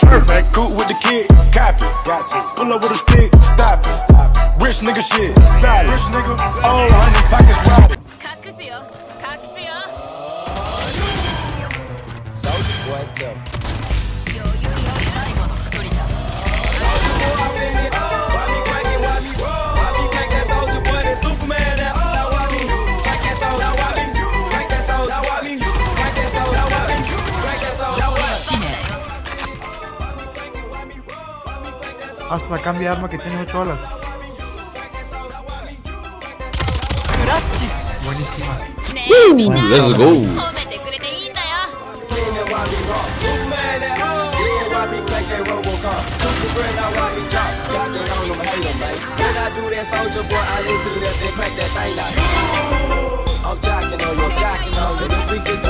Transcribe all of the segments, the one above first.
Perfect, cool with the kid, copy. Pull up with a stick, stop it. Rich nigga shit, solid. Rich nigga, all hundred pockets robbed. Soldier, what's up? Hasta cambia arma que tiene 8 balas. Buenísima. Let's go. I'm jacking on you, jacking on you. We get the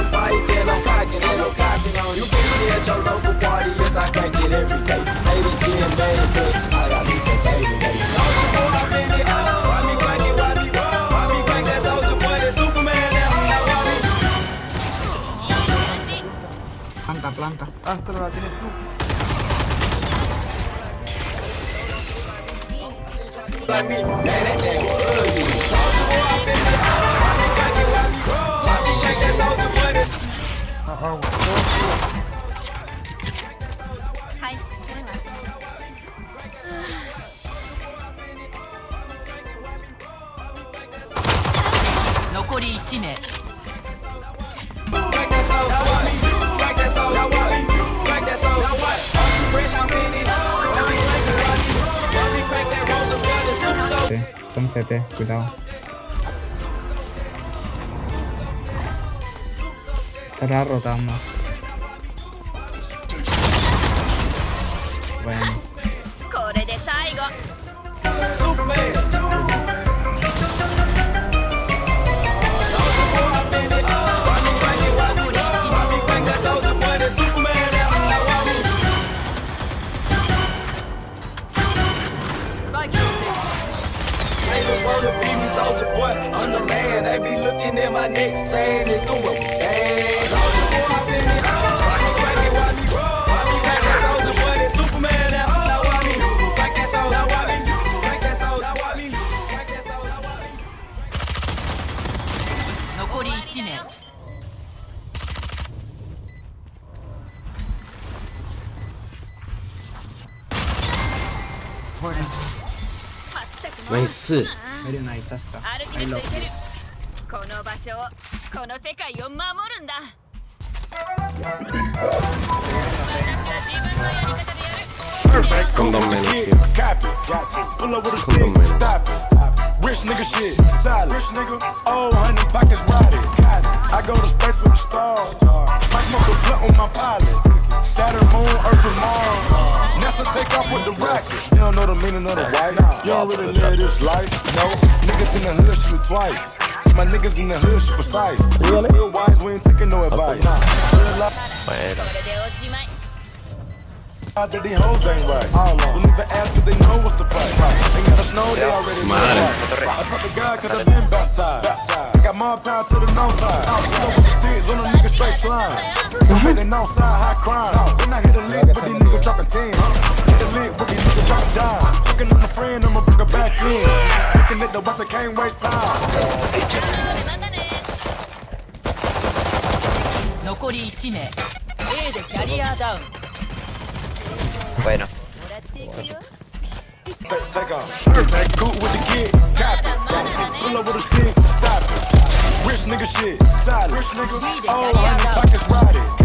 Hasta no la tienes tú. 残り1名。Está un CT, cuidado. Estará rotando. Bueno. like Haters wanna be me, soldier boy. I'm the man. They be looking at my neck, saying it's doing bad. Soldier boy, I've it all. ナイス Miren ahí está. está. アルティメットいけるこの場所をこの世界を守るんだ私は自分のやり方でやる Perfect, cool Condom with the man, kid, yeah. copy. Got to pull up with a Condom stick, man. stop it. Rich nigga shit, solid. Rich nigga, oh, honey pockets rotted. Got it. I go to space with the stars. I smoke a blunt on my pilot. Saturn, moon, Earth, and Mars. NASA take off with the rocket. don't really trap. this life, no. Niggas in the hood shoot twice. My niggas in the hood shoot precise. Really? Real wise, we ain't taking no advice. Wait. That these hoes ain't right. All. Don't they know what's the price. Ain't got a snow, they already know. I fuck the God I've been baptized. I got more power to the north side. I'm with the on straight. I'm outside high crime. But these niggas dropping 10. Lick with these niggas dropping dime. Fucking on a friend, I'ma bring her back in. Looking at the watch, I can't waste time. 残り1名 A でキャリアダウン Bueno. もらっていくよ Take, off. Perfect, cool with the kid. Copy. Pull up with a stick, stop it. Rich nigga shit, solid. Rich nigga, oh, honey pockets rotted. I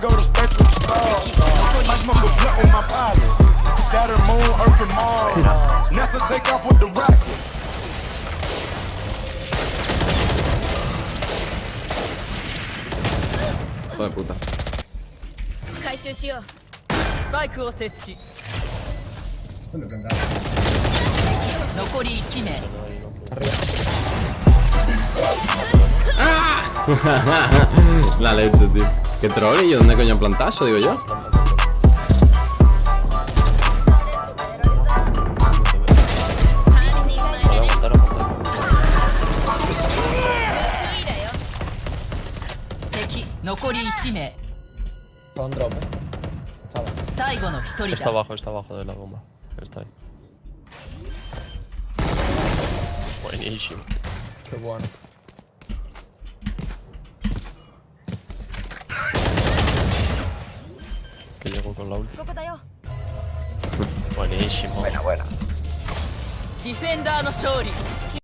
go to space with the stars. I smoke a blunt on my pilot. Saturn, moon, Earth, and Mars. NASA take off with the rocket. Hijo de puta 回収しようスパイクを設置残り1名 La leche, tío ¿Qué troll? ¿Y dónde coño han plantado eso, digo yo? Con drop, eh. Está abajo, está abajo de la bomba. Está ahí. Buenísimo. Qué bueno. llego con la ulti. Buenísimo. Buena, buena.